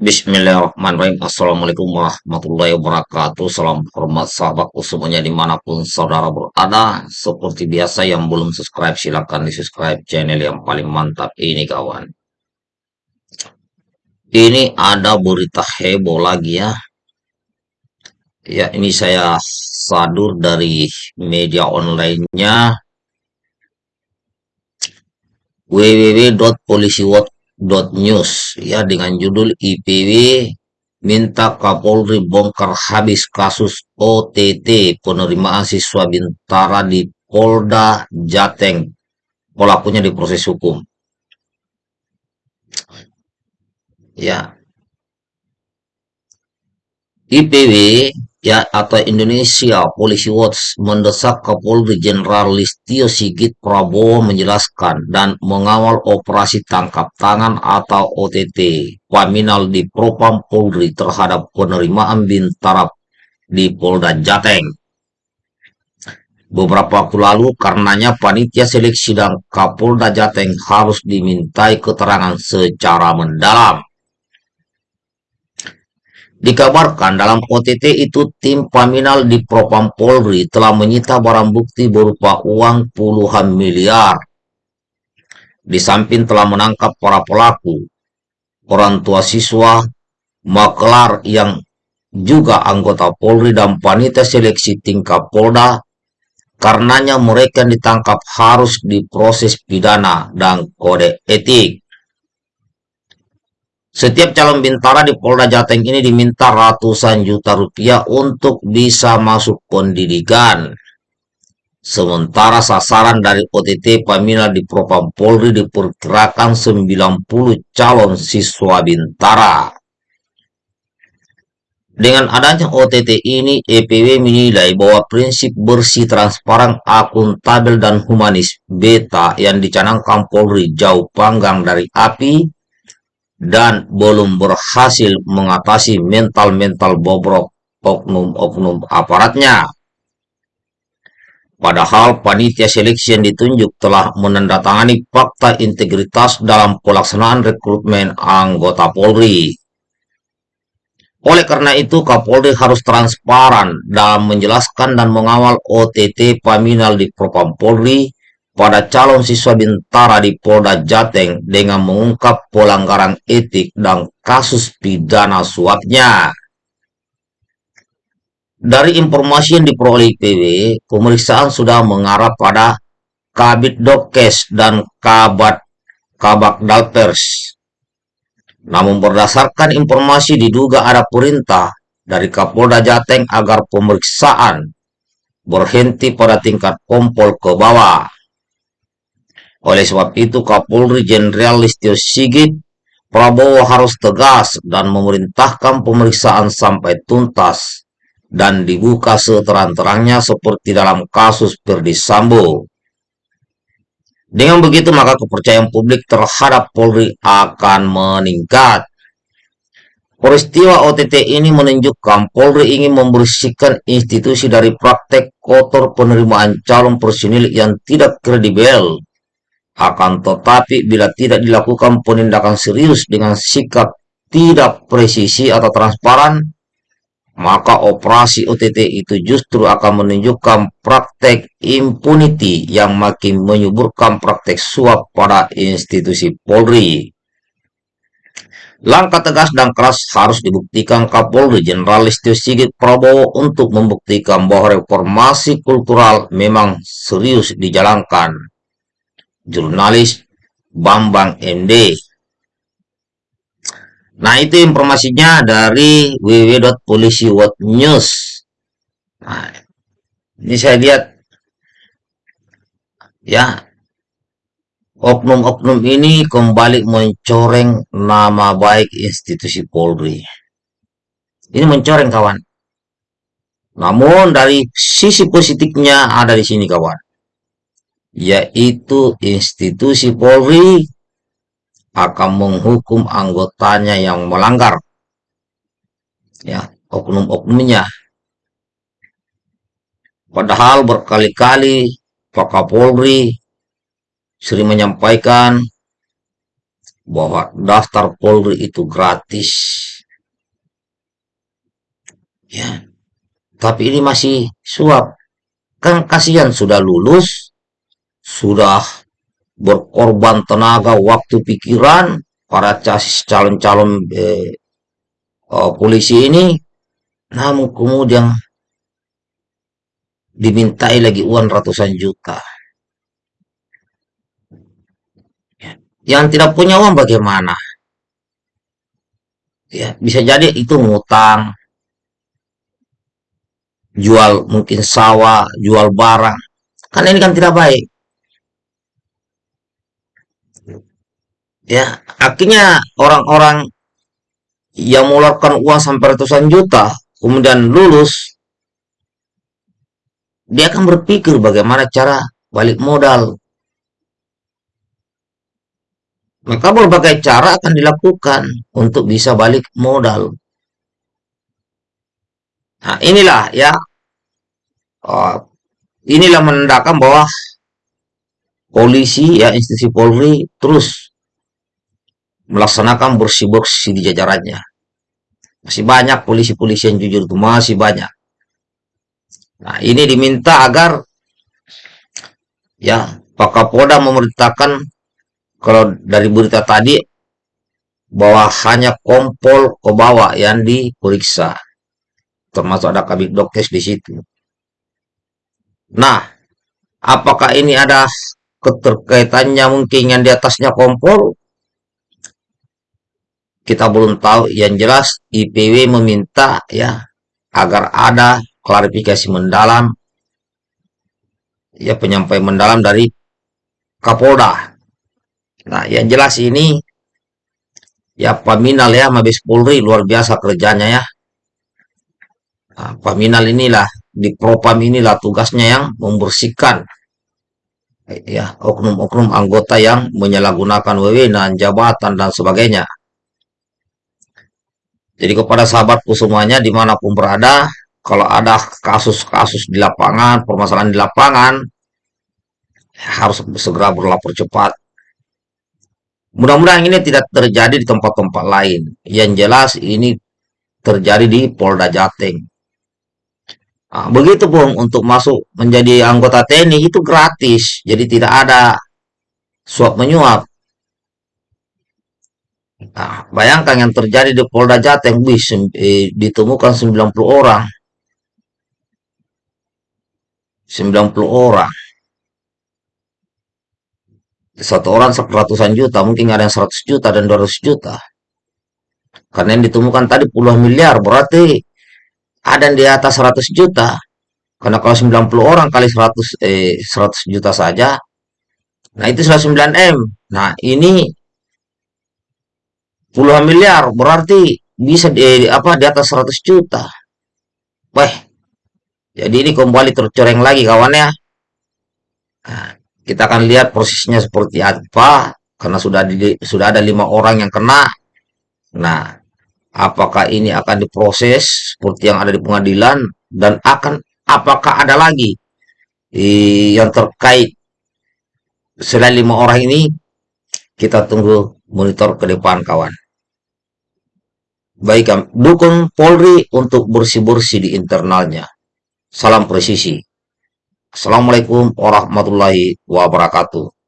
Bismillahirrahmanirrahim. Assalamualaikum warahmatullahi wabarakatuh. Salam hormat sahabatku semuanya di mana pun saudara berada. Seperti biasa yang belum subscribe silahkan di subscribe channel yang paling mantap ini kawan. Ini ada berita heboh lagi ya. Ya ini saya sadur dari media online-nya www.polisiwatch News ya dengan judul IPW minta Kapolri bongkar habis kasus OTT penerimaan siswa Bintara di Polda Jateng. Pelakunya diproses hukum. Ya. IPW ya atau Indonesia Policy Watch mendesak Kapolri Jenderal Listio Sigit Prabowo menjelaskan dan mengawal operasi tangkap tangan atau OTT Paminal di Propam Polri terhadap penerimaan Bintara di Polda Jateng. Beberapa waktu lalu karenanya panitia seleksi dan Kapolda Jateng harus dimintai keterangan secara mendalam Dikabarkan dalam OTT itu tim Paminal di Propam Polri telah menyita barang bukti berupa uang puluhan miliar. Di samping telah menangkap para pelaku, orang tua siswa, maklar yang juga anggota Polri dan panitia seleksi tingkat Polda, karenanya mereka ditangkap harus diproses pidana dan kode etik. Setiap calon bintara di Polda Jateng ini diminta ratusan juta rupiah untuk bisa masuk pendidikan. Sementara sasaran dari OTT Pamina di Propam Polri diperkirakan 90 calon siswa bintara. Dengan adanya OTT ini, EPW menilai bahwa prinsip bersih, transparan, akuntabel, dan humanis beta yang dicanangkan Polri jauh panggang dari api dan belum berhasil mengatasi mental-mental bobrok oknum-oknum aparatnya. Padahal panitia seleksi yang ditunjuk telah menandatangani fakta integritas dalam pelaksanaan rekrutmen anggota Polri. Oleh karena itu, Kapolri harus transparan dalam menjelaskan dan mengawal OTT Paminal di Propam Polri pada calon siswa Bintara di Polda Jateng dengan mengungkap pelanggaran etik dan kasus pidana suapnya. Dari informasi yang diperoleh IPW, pemeriksaan sudah mengarah pada Kabit Dokes dan Kabat Kabak Dalpers. Namun berdasarkan informasi diduga ada perintah dari Kapolda Jateng agar pemeriksaan berhenti pada tingkat kompol ke bawah. Oleh sebab itu Kapolri Jenderal Listio Sigit Prabowo harus tegas dan memerintahkan pemeriksaan sampai tuntas dan dibuka seterang-terangnya seperti dalam kasus Ferdi Sambo. Dengan begitu maka kepercayaan publik terhadap Polri akan meningkat. Peristiwa OTT ini menunjukkan Polri ingin membersihkan institusi dari praktek kotor penerimaan calon personil yang tidak kredibel akan tetapi bila tidak dilakukan penindakan serius dengan sikap tidak presisi atau transparan, maka operasi OTT itu justru akan menunjukkan praktek impunity yang makin menyuburkan praktek suap pada institusi Polri. Langkah tegas dan keras harus dibuktikan Kapolri Jenderal Listio Sigit Prabowo untuk membuktikan bahwa reformasi kultural memang serius dijalankan jurnalis Bambang MD. Nah, itu informasinya dari www.polisiwatchnews. Nah, ini saya lihat ya oknum-oknum ini kembali mencoreng nama baik institusi Polri. Ini mencoreng kawan. Namun dari sisi positifnya ada di sini kawan yaitu institusi Polri akan menghukum anggotanya yang melanggar ya oknum-oknumnya padahal berkali-kali Pak Kapolri sering menyampaikan bahwa daftar Polri itu gratis. Ya, tapi ini masih suap. Kan kasihan sudah lulus, sudah berkorban tenaga, waktu, pikiran para casis calon-calon eh, uh, polisi ini, namun kemudian dimintai lagi uang ratusan juta. Yang tidak punya uang bagaimana? Ya, bisa jadi itu ngutang, jual mungkin sawah, jual barang. Kan ini kan tidak baik. Ya, akhirnya orang-orang yang mengeluarkan uang sampai ratusan juta, kemudian lulus, dia akan berpikir bagaimana cara balik modal. Maka berbagai cara akan dilakukan untuk bisa balik modal. Nah, inilah ya, uh, inilah menandakan bahwa polisi ya institusi Polri terus melaksanakan bersih-bersih di jajarannya. Masih banyak polisi-polisi yang jujur itu masih banyak. Nah, ini diminta agar ya Pak Kapolda memerintahkan kalau dari berita tadi bahwa hanya kompol ke bawah yang diperiksa termasuk ada kabit dokes di situ nah apakah ini ada keterkaitannya mungkin yang di atasnya kompol kita belum tahu yang jelas IPW meminta ya agar ada klarifikasi mendalam ya penyampaian mendalam dari Kapolda Nah, yang jelas ini ya Paminal ya Mabes Polri luar biasa kerjanya ya. Nah, Paminal inilah di Propam inilah tugasnya yang membersihkan ya oknum-oknum anggota yang menyalahgunakan wewenang, jabatan dan sebagainya. Jadi kepada sahabatku semuanya di mana pun berada, kalau ada kasus-kasus di lapangan, permasalahan di lapangan, harus segera berlapor cepat Mudah-mudahan ini tidak terjadi di tempat-tempat lain. Yang jelas ini terjadi di Polda Jateng. Nah, begitu pun untuk masuk menjadi anggota TNI itu gratis, jadi tidak ada suap menyuap. Nah, bayangkan yang terjadi di Polda Jateng, bis, eh, ditemukan 90 orang. 90 orang satu orang ratusan juta, mungkin ada yang 100 juta dan 200 juta. Karena yang ditemukan tadi puluhan miliar, berarti ada yang di atas 100 juta. Karena kalau 90 orang kali 100, eh, 100 juta saja, nah itu sudah 9M. Nah ini puluhan miliar, berarti bisa di, apa, di atas 100 juta. Wah, jadi ini kembali tercoreng lagi kawannya. Nah, kita akan lihat prosesnya seperti apa karena sudah di, sudah ada lima orang yang kena. Nah, apakah ini akan diproses seperti yang ada di pengadilan dan akan apakah ada lagi yang terkait selain lima orang ini kita tunggu monitor ke depan kawan. Baik, dukung Polri untuk bersih-bersih di internalnya. Salam presisi. Assalamualaikum warahmatullahi wabarakatuh.